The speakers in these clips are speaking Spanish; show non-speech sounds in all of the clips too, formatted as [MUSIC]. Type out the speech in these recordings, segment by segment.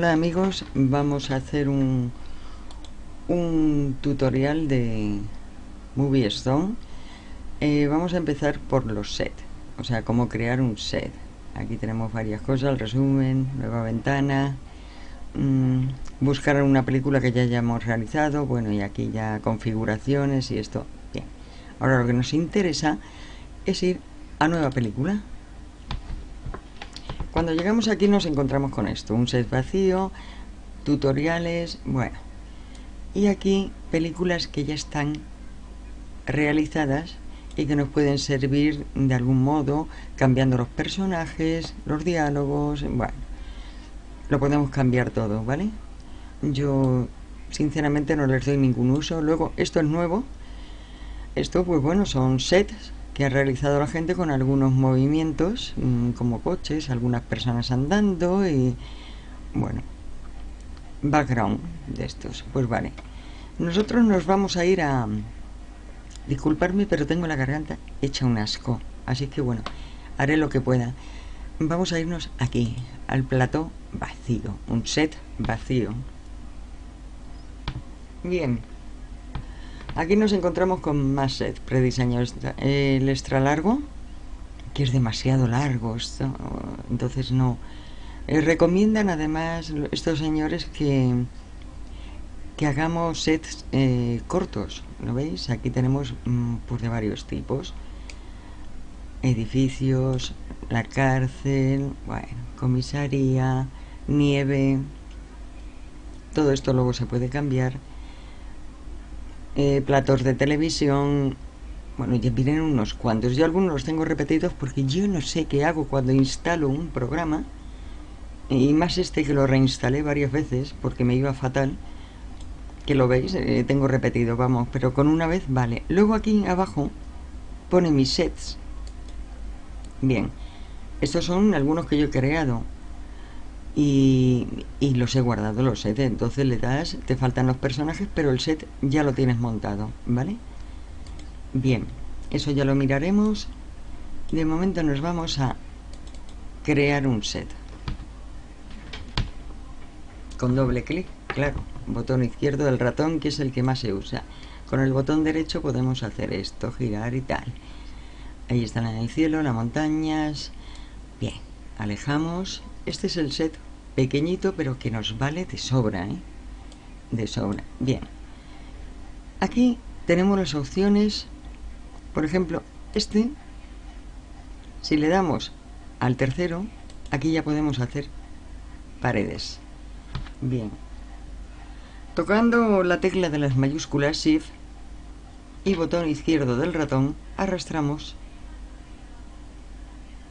Hola amigos, vamos a hacer un, un tutorial de Movie Stone. Eh, vamos a empezar por los sets, o sea, cómo crear un set. Aquí tenemos varias cosas, el resumen, nueva ventana, mmm, buscar una película que ya hayamos realizado, bueno, y aquí ya configuraciones y esto. Bien, ahora lo que nos interesa es ir a nueva película. Cuando llegamos aquí nos encontramos con esto, un set vacío, tutoriales, bueno. Y aquí películas que ya están realizadas y que nos pueden servir de algún modo, cambiando los personajes, los diálogos, bueno. Lo podemos cambiar todo, ¿vale? Yo sinceramente no les doy ningún uso. Luego, esto es nuevo. Esto, pues bueno, son sets que ha realizado la gente con algunos movimientos mmm, como coches, algunas personas andando y bueno, background de estos. Pues vale, nosotros nos vamos a ir a... Disculparme, pero tengo la garganta hecha un asco, así que bueno, haré lo que pueda. Vamos a irnos aquí, al plató vacío, un set vacío. Bien, Aquí nos encontramos con más set prediseñado. El extra largo, que es demasiado largo, entonces no. Eh, recomiendan además estos señores que, que hagamos sets eh, cortos, ¿lo veis? Aquí tenemos mm, pues de varios tipos. Edificios, la cárcel, bueno, comisaría, nieve. Todo esto luego se puede cambiar eh, platos de televisión. Bueno, ya vienen unos cuantos. Yo algunos los tengo repetidos porque yo no sé qué hago cuando instalo un programa. Y más este que lo reinstalé varias veces porque me iba fatal. Que lo veis, eh, tengo repetido, vamos, pero con una vez vale. Luego aquí abajo pone mis sets. Bien, estos son algunos que yo he creado y, y, los he guardado los sets. Entonces le das te faltan los personajes pero el set ya lo tienes montado vale bien eso ya lo miraremos. De momento nos vamos a crear un set. Con doble clic claro botón izquierdo del ratón que es el que más se usa. Con el botón derecho podemos hacer esto girar y tal. Ahí están en el cielo las montañas. Bien alejamos este es el set pequeñito, pero que nos vale de sobra, ¿eh? De sobra. Bien. Aquí tenemos las opciones. Por ejemplo, este, si le damos al tercero, aquí ya podemos hacer paredes. Bien. Tocando la tecla de las mayúsculas Shift y botón izquierdo del ratón, arrastramos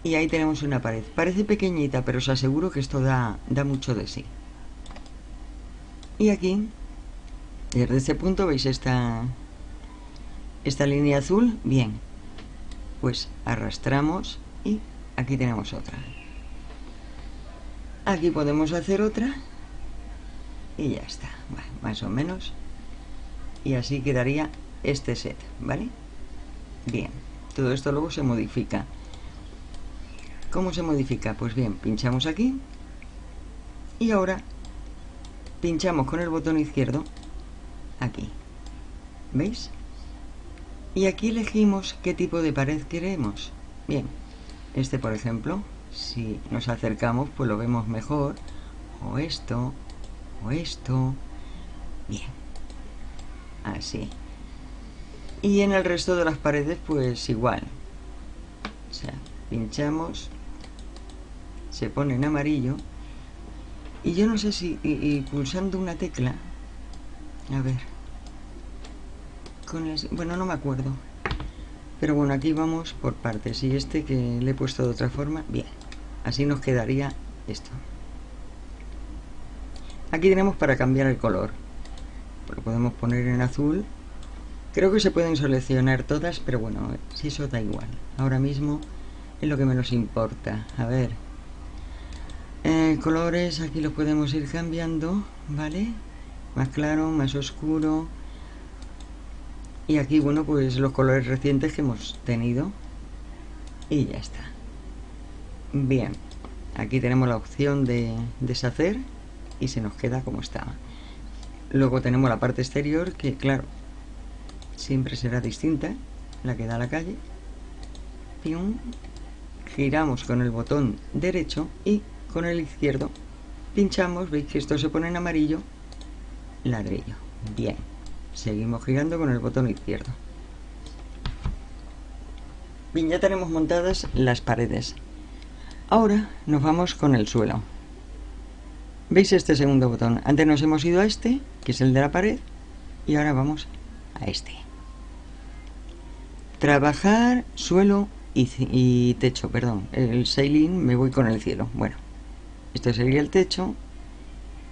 y ahí tenemos una pared. Parece pequeñita, pero os aseguro que esto da, da mucho de sí. Y aquí, desde este punto, ¿veis esta, esta línea azul? Bien, pues arrastramos y aquí tenemos otra. Aquí podemos hacer otra y ya está, más o menos. Y así quedaría este set, ¿vale? Bien, todo esto luego se modifica. ¿Cómo se modifica? Pues bien, pinchamos aquí y ahora pinchamos con el botón izquierdo aquí. ¿Veis? Y aquí elegimos qué tipo de pared queremos. Bien, este por ejemplo, si nos acercamos pues lo vemos mejor. O esto, o esto. Bien, así. Y en el resto de las paredes pues igual. O sea, pinchamos se pone en amarillo y yo no sé si pulsando una tecla a ver con el, bueno no me acuerdo pero bueno aquí vamos por partes y este que le he puesto de otra forma bien así nos quedaría esto. Aquí tenemos para cambiar el color lo podemos poner en azul creo que se pueden seleccionar todas pero bueno si eso da igual ahora mismo es lo que menos importa a ver eh, colores aquí los podemos ir cambiando vale más claro más oscuro. Y aquí bueno pues los colores recientes que hemos tenido. Y ya está. Bien aquí tenemos la opción de deshacer y se nos queda como estaba. Luego tenemos la parte exterior que, claro, siempre será distinta, la que da a la calle. Giramos con el botón derecho y con el izquierdo pinchamos, veis que esto se pone en amarillo, ladrillo. Bien, seguimos girando con el botón izquierdo. Bien, ya tenemos montadas las paredes. Ahora nos vamos con el suelo. ¿Veis este segundo botón? Antes nos hemos ido a este, que es el de la pared, y ahora vamos a este. Trabajar, suelo y, techo, perdón. El sailing me voy con el cielo. Bueno, esto sería el techo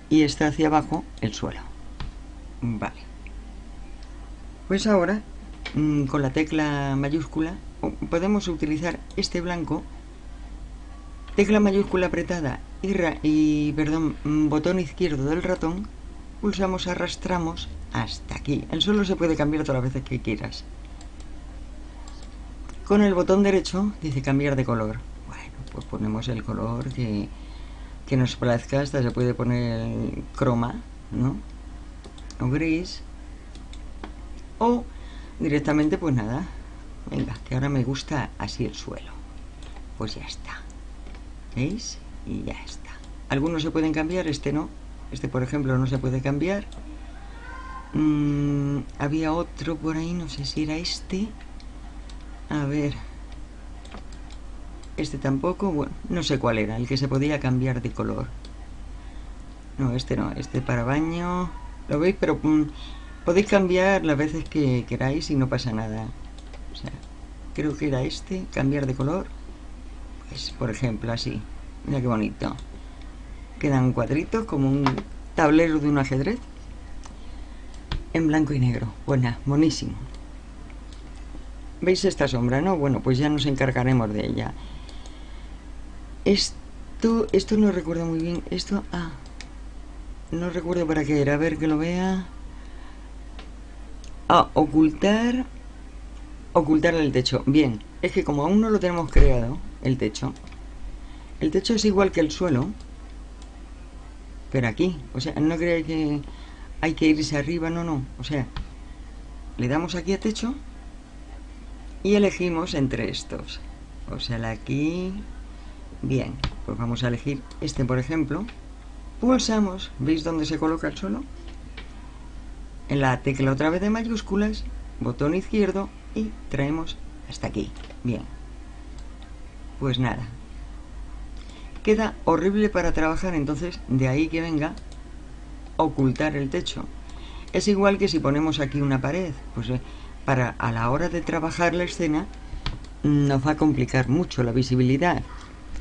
y está hacia abajo el suelo. Vale. Pues ahora, mm, con la tecla mayúscula, podemos utilizar este blanco, tecla mayúscula apretada y, y perdón, mm, botón izquierdo del ratón, pulsamos, arrastramos hasta aquí. El suelo se puede cambiar todas las veces que quieras. Con el botón derecho dice cambiar de color. Bueno, pues ponemos el color que, que nos plazca. Hasta se puede poner croma, ¿no? O gris. O directamente, pues nada. Venga, que ahora me gusta así el suelo. Pues ya está. ¿Veis? Y ya está. Algunos se pueden cambiar, este no. Este, por ejemplo, no se puede cambiar. Mm, había otro por ahí, no sé si era este. A ver. Este tampoco, bueno, no sé cuál era, el que se podía cambiar de color. No, este no, este para baño. ¿Lo veis? Pero mm, podéis cambiar las veces que queráis y no pasa nada. Creo que era este, cambiar de color. Pues, por ejemplo, así. Mira qué bonito. Quedan cuadritos como un tablero de un ajedrez. En blanco y negro. Buena, buenísimo. ¿Veis esta sombra, no? Bueno, pues ya nos encargaremos de ella. Esto, esto no recuerdo muy bien. Esto, ah, no recuerdo para qué era. A ver que lo vea. Ah, ocultar, ocultar el techo. Bien, es que como aún no lo tenemos creado, el techo, el techo es igual que el suelo, pero aquí, o sea, no creáis que hay que irse arriba, no, no, o sea, le damos aquí a techo y elegimos entre estos o sea la aquí bien pues vamos a elegir este por ejemplo. Pulsamos veis dónde se coloca el suelo en la tecla otra vez de mayúsculas botón izquierdo y traemos hasta aquí. Bien. Pues nada. Queda horrible para trabajar entonces de ahí que venga ocultar el techo. Es igual que si ponemos aquí una pared pues eh, para a la hora de trabajar la escena nos va a complicar mucho la visibilidad.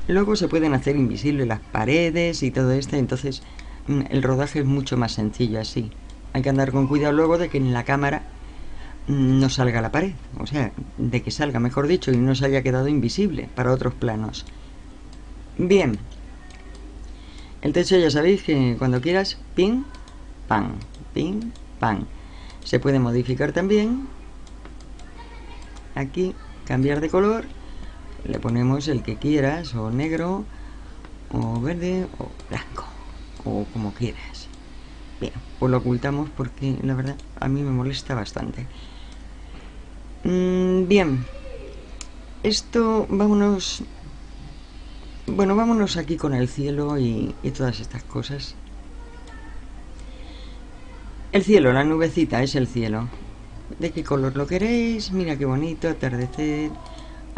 Luego se pueden hacer invisibles las paredes y todo esto, entonces mm, el rodaje es mucho más sencillo así. Hay que andar con cuidado luego de que en la cámara mm, no salga la pared, o sea, de que salga, mejor dicho, y no se haya quedado invisible para otros planos. Bien, el techo ya sabéis que cuando quieras, pin, pan, pin, pan. Se puede modificar también aquí cambiar de color le ponemos el que quieras o negro o verde o blanco o como quieras. Bien pues lo ocultamos porque la verdad a mí me molesta bastante. Mm, bien. Esto vámonos bueno vámonos aquí con el cielo y, y todas estas cosas. El cielo, la nubecita es el cielo. De qué color lo queréis. Mira qué bonito, atardecer,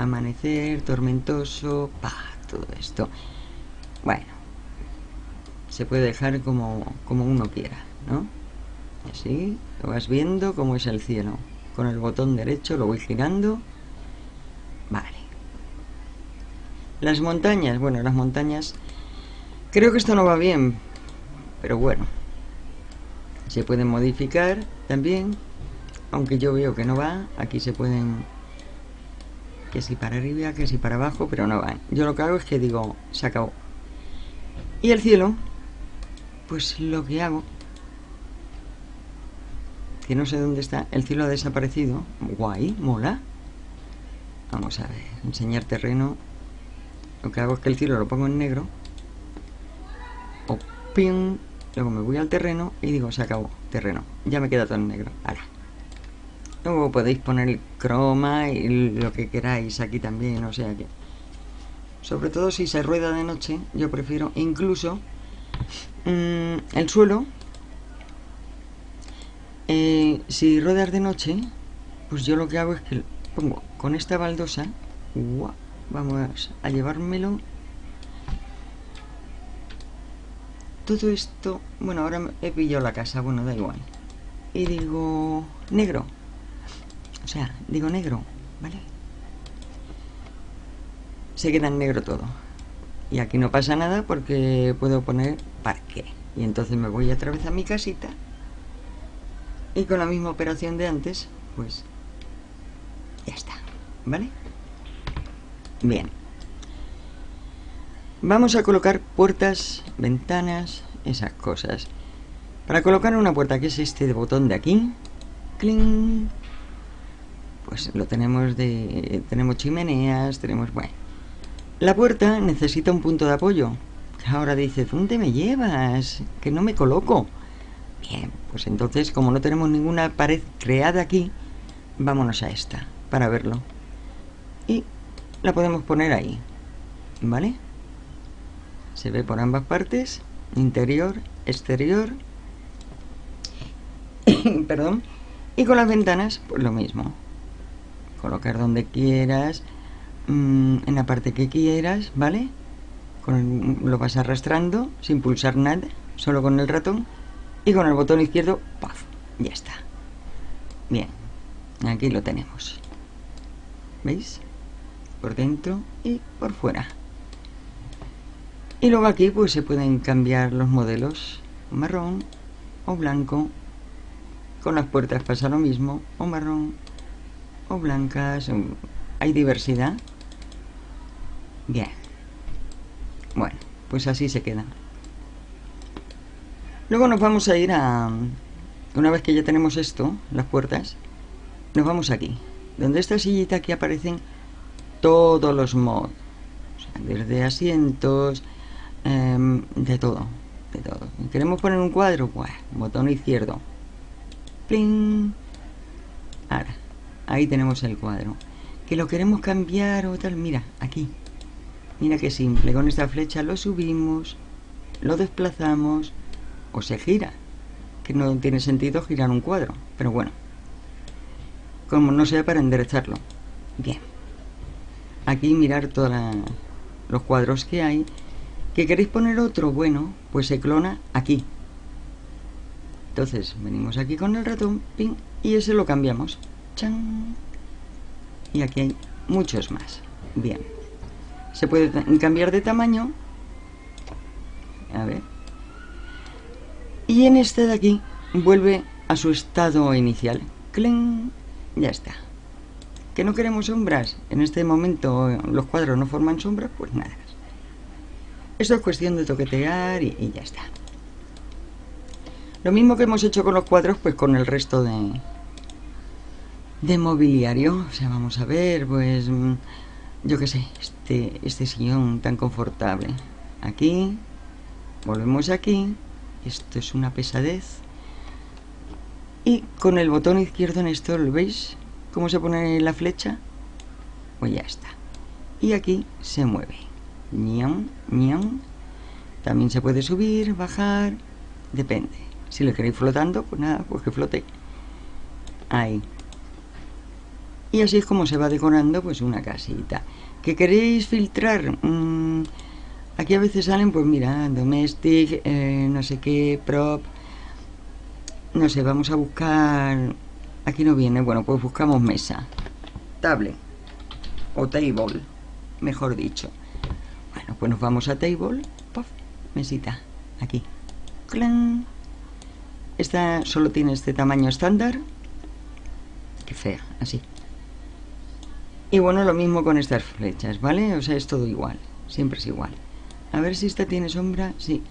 amanecer, tormentoso, pa, todo esto. Bueno, se puede dejar como, como uno quiera, ¿no? Así, lo vas viendo como es el cielo. Con el botón derecho lo voy girando. Vale. Las montañas, bueno, las montañas... Creo que esto no va bien, pero bueno. Se pueden modificar también aunque yo veo que no va, aquí se pueden que si para arriba, que si para abajo, pero no van. Yo lo que hago es que digo, se acabó. Y el cielo, pues lo que hago, que no sé dónde está, el cielo ha desaparecido. Guay, mola. Vamos a ver, enseñar terreno. Lo que hago es que el cielo lo pongo en negro. O pin, luego me voy al terreno y digo, se acabó, terreno, ya me queda todo en negro, ahora. Luego podéis poner croma y lo que queráis aquí también, o sea que... Sobre todo si se rueda de noche, yo prefiero incluso mm, el suelo. Eh, si ruedas de noche, pues yo lo que hago es que pongo con esta baldosa, vamos a llevármelo todo esto, bueno, ahora he pillado la casa, bueno, da igual. Y digo, negro. O sea, digo negro, ¿vale? Se queda en negro todo. Y aquí no pasa nada porque puedo poner parque. Y entonces me voy otra vez a mi casita. Y con la misma operación de antes, pues ya está, ¿vale? Bien. Vamos a colocar puertas, ventanas, esas cosas. Para colocar una puerta, que es este botón de aquí, ¡cling! Pues lo tenemos de... tenemos chimeneas, tenemos... bueno. La puerta necesita un punto de apoyo. Ahora dice, ¿dónde me llevas? Que no me coloco. Bien, pues entonces, como no tenemos ninguna pared creada aquí, vámonos a esta, para verlo. Y la podemos poner ahí, ¿vale? Se ve por ambas partes, interior, exterior. [COUGHS] Perdón. Y con las ventanas, pues lo mismo. Colocar donde quieras, mm, en la parte que quieras, ¿vale? lo vas arrastrando sin pulsar nada, solo con el ratón. Y con el botón izquierdo, ¡paf! Ya está. Bien, aquí lo tenemos. ¿Veis? Por dentro y por fuera. Y luego aquí pues se pueden cambiar los modelos marrón o blanco. Con las puertas pasa lo mismo, o marrón o blancas. Hay diversidad. Bien. Bueno, pues así se queda. Luego nos vamos a ir a... Una vez que ya tenemos esto, las puertas, nos vamos aquí. Donde esta sillita aquí aparecen todos los mods. desde asientos, Em, de todo, de todo. ¿Queremos poner un cuadro? Pues, botón izquierdo. ¡Pling! Ahora, ahí tenemos el cuadro. ¿Que lo queremos cambiar o tal? Mira, aquí. Mira qué simple. Con esta flecha lo subimos, lo desplazamos o se gira. Que no tiene sentido girar un cuadro. Pero bueno. Como no sea para enderezarlo. Bien. Aquí mirar todos los cuadros que hay ¿Que queréis poner otro? Bueno, pues se clona aquí. Entonces, venimos aquí con el ratón, ping, y ese lo cambiamos. Y aquí hay muchos más. Bien. Se puede cambiar de tamaño. A ver. Y en este de aquí vuelve a su estado inicial. ¡Cling! Ya está. ¿Que no queremos sombras? En este momento los cuadros no forman sombras, pues nada. Esto es cuestión de toquetear y, ya está. Lo mismo que hemos hecho con los cuadros, pues con el resto de, de mobiliario. O sea, vamos a ver, pues, mm, yo qué sé, este, este sillón tan confortable. Aquí, volvemos aquí. Esto es una pesadez. Y con el botón izquierdo en esto, ¿lo veis? ¿Cómo se pone la flecha? Pues ya está. Y aquí se mueve. También se puede subir, bajar, depende. Si lo queréis flotando, pues nada, pues que flote. Ahí. Y así es como se va decorando pues una casita. ¿Que queréis filtrar? Mm, aquí a veces salen, pues mira, domestic, eh, no sé qué, prop. No sé, vamos a buscar... Aquí no viene, bueno, pues buscamos mesa. Table. O table, mejor dicho. Bueno, pues nos vamos a table. Puff, mesita. Aquí. ¡Clan! Esta solo tiene este tamaño estándar. Qué fea, así. Y bueno, lo mismo con estas flechas, ¿vale? O sea, es todo igual. Siempre es igual. A ver si esta tiene sombra. Sí.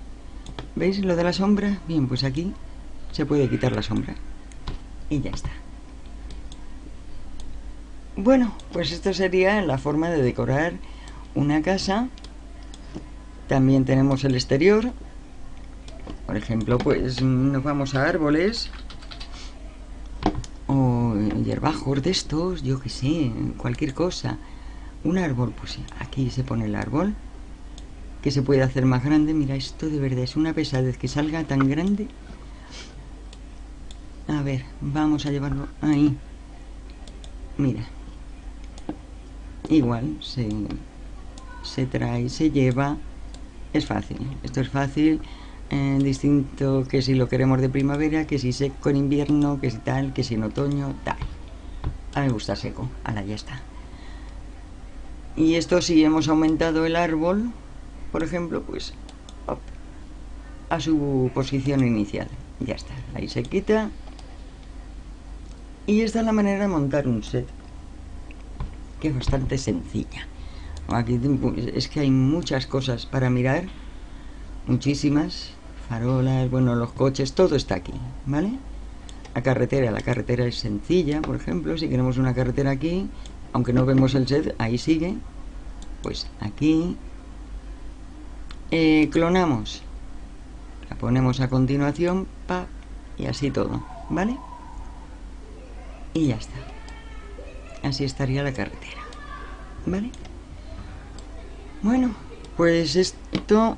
¿Veis lo de la sombra? Bien, pues aquí se puede quitar la sombra. Y ya está. Bueno, pues esto sería la forma de decorar una casa también tenemos el exterior. Por ejemplo, pues nos vamos a árboles hierbajos de estos, yo que sé, cualquier cosa. Un árbol, pues aquí se pone el árbol, que se puede hacer más grande. Mira, esto de verdad es una pesadez que salga tan grande. A ver, vamos a llevarlo ahí. Mira. Igual, se, se trae, se lleva. Es fácil, esto es fácil. Eh, distinto que si lo queremos de primavera, que si seco en invierno, que si tal, que si en otoño, tal. A mí me gusta seco, ahora ya está. Y esto si hemos aumentado el árbol, por ejemplo, pues a su posición inicial. Ya está, ahí se quita. Y esta es la manera de montar un set, que es bastante sencilla. Aquí es que hay muchas cosas para mirar, muchísimas farolas, bueno, los coches, todo está aquí, ¿vale? La carretera, la carretera es sencilla, por ejemplo, si queremos una carretera aquí, aunque no vemos el set, ahí sigue, pues aquí eh, clonamos, la ponemos a continuación, pa, y así todo, ¿vale? Y ya está. Así estaría la carretera, ¿vale? Bueno, pues esto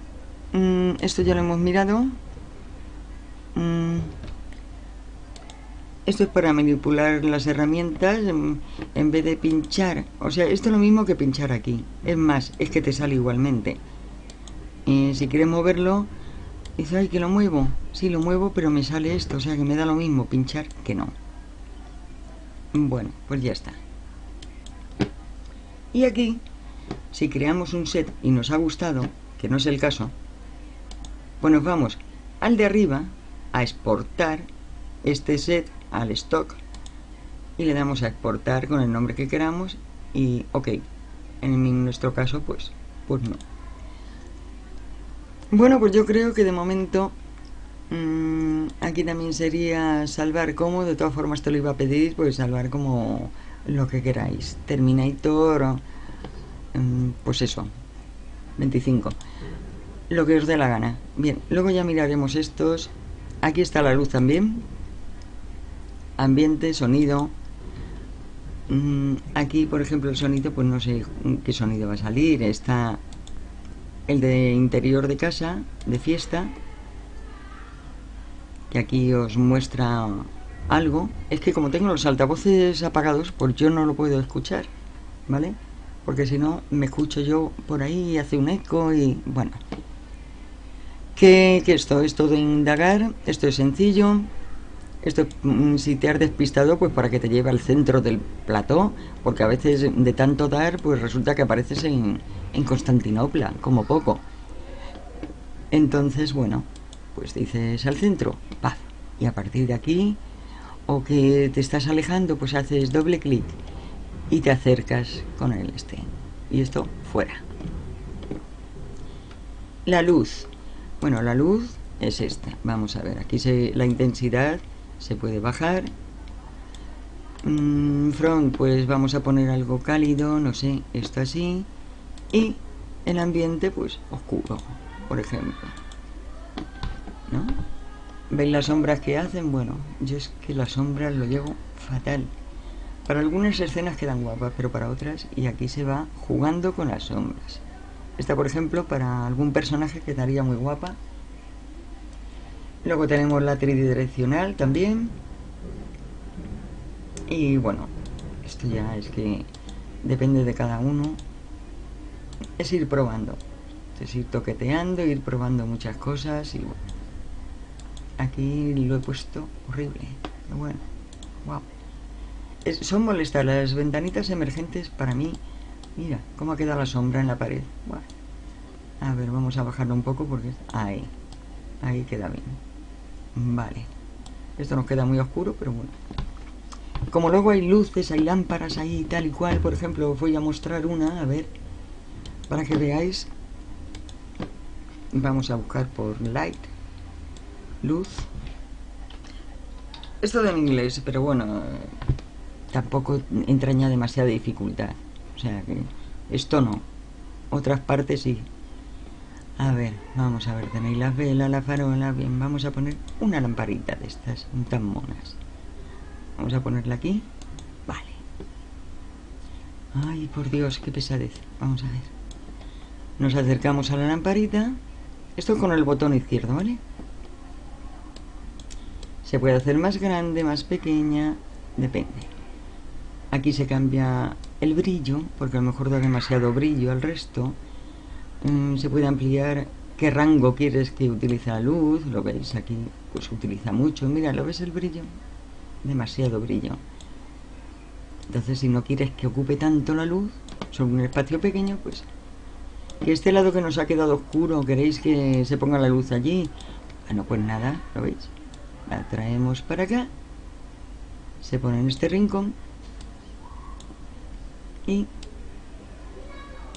Mm, esto ya lo hemos mirado. Mm, esto es para manipular las herramientas en, vez de pinchar. O sea, esto es lo mismo que pinchar aquí. Es más, es que te sale igualmente. Y si quieres moverlo, dice, ay, que lo muevo. Sí, lo muevo, pero me sale esto. O sea, que me da lo mismo pinchar que no. Bueno, pues ya está. Y aquí, si creamos un set y nos ha gustado, que no es el caso, pues nos vamos al de arriba a exportar este set al stock. Y le damos a exportar con el nombre que queramos y ok en nuestro caso pues pues no. Bueno pues yo creo que de momento mmm, aquí también sería salvar como de todas formas te lo iba a pedir pues salvar como lo que queráis. Terminator mmm, pues eso 25 lo que os dé la gana. Bien, luego ya miraremos estos. Aquí está la luz también. Ambiente, sonido. Mm, aquí, por ejemplo, el sonido, pues no sé qué sonido va a salir. Está el de interior de casa, de fiesta. Que aquí os muestra algo. Es que como tengo los altavoces apagados, pues yo no lo puedo escuchar. ¿Vale? Porque si no, me escucho yo por ahí hace un eco y bueno que, esto esto de indagar, esto es sencillo, esto mm, si te has despistado pues para que te lleve al centro del plató, porque a veces de tanto dar pues resulta que apareces en, en Constantinopla, como poco. Entonces, bueno, pues dices al centro, paz, y a partir de aquí, o que te estás alejando, pues haces doble clic y te acercas con el este. Y esto fuera. La luz. Bueno, la luz es esta. Vamos a ver, aquí se, la intensidad se puede bajar. Mm, front, pues vamos a poner algo cálido, no sé, esto así. Y el ambiente, pues oscuro, por ejemplo. ¿No? ¿Veis las sombras que hacen? Bueno, yo es que las sombras lo llevo fatal. Para algunas escenas quedan guapas, pero para otras, y aquí se va jugando con las sombras. Esta, por ejemplo, para algún personaje quedaría muy guapa. Luego tenemos la tridireccional también. Y bueno, esto ya es que depende de cada uno. Es ir probando. Es ir toqueteando, ir probando muchas cosas y bueno. Aquí lo he puesto horrible. Bueno, wow. son molestas las ventanitas emergentes para mí Mira, cómo ha quedado la sombra en la pared. A ver, vamos a bajarlo un poco porque... Ahí. Ahí queda bien. Vale. Esto nos queda muy oscuro, pero bueno. Como luego hay luces, hay lámparas ahí tal y cual, por ejemplo, os voy a mostrar una, a ver, para que veáis. Vamos a buscar por light, luz. Esto en inglés, pero bueno, tampoco entraña demasiada dificultad. O sea que esto no. Otras partes sí. A ver, vamos a ver, tenéis las velas, la farola, bien, vamos a poner una lamparita de estas, tan monas. Vamos a ponerla aquí. Vale. Ay, por Dios, qué pesadez. Vamos a ver. Nos acercamos a la lamparita. Esto con el botón izquierdo, ¿vale? Se puede hacer más grande, más pequeña, depende. Aquí se cambia el brillo, porque a lo mejor da demasiado brillo al resto. Mm, se puede ampliar qué rango quieres que utilice la luz. Lo veis aquí, pues utiliza mucho. Mira, ¿lo ves el brillo? Demasiado brillo. Entonces, si no quieres que ocupe tanto la luz, sobre un espacio pequeño, pues que este lado que nos ha quedado oscuro, queréis que se ponga la luz allí. Bueno, pues nada, ¿lo veis? La traemos para acá. Se pone en este rincón. Y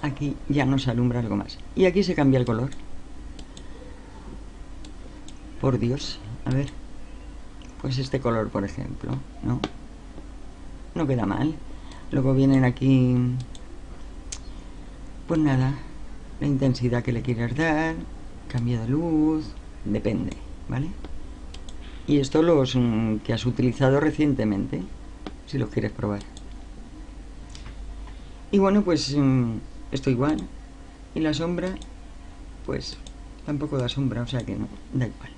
aquí ya nos alumbra algo más. Y aquí se cambia el color. Por Dios, a ver. Pues este color, por ejemplo, ¿no? No queda mal. Luego vienen aquí... Pues nada, la intensidad que le quieras dar, cambio de luz, depende, ¿vale? Y esto los mm, que has utilizado recientemente, si los quieres probar. Y bueno, pues mm, esto igual. Y la sombra, pues tampoco da sombra, o sea que no, da igual.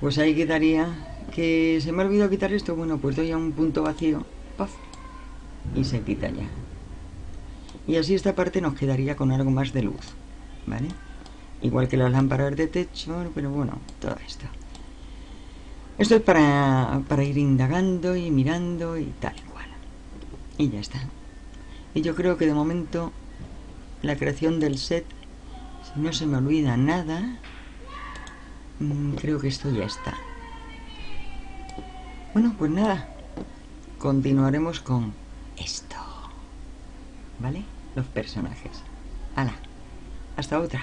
Pues ahí quedaría que se me ha olvidado quitar esto. Bueno, pues doy a un punto vacío, ¡paf! y se quita ya. Y así esta parte nos quedaría con algo más de luz, ¿vale? Igual que las lámparas de techo, pero bueno, todo esto. Esto es para, para ir indagando y mirando y tal cual. Y ya está. Y yo creo que de momento la creación del set, si no se me olvida nada, mm, creo que esto ya está. Bueno, pues nada. Continuaremos con esto. ¿Vale? Los personajes. ¡Hala! Hasta otra.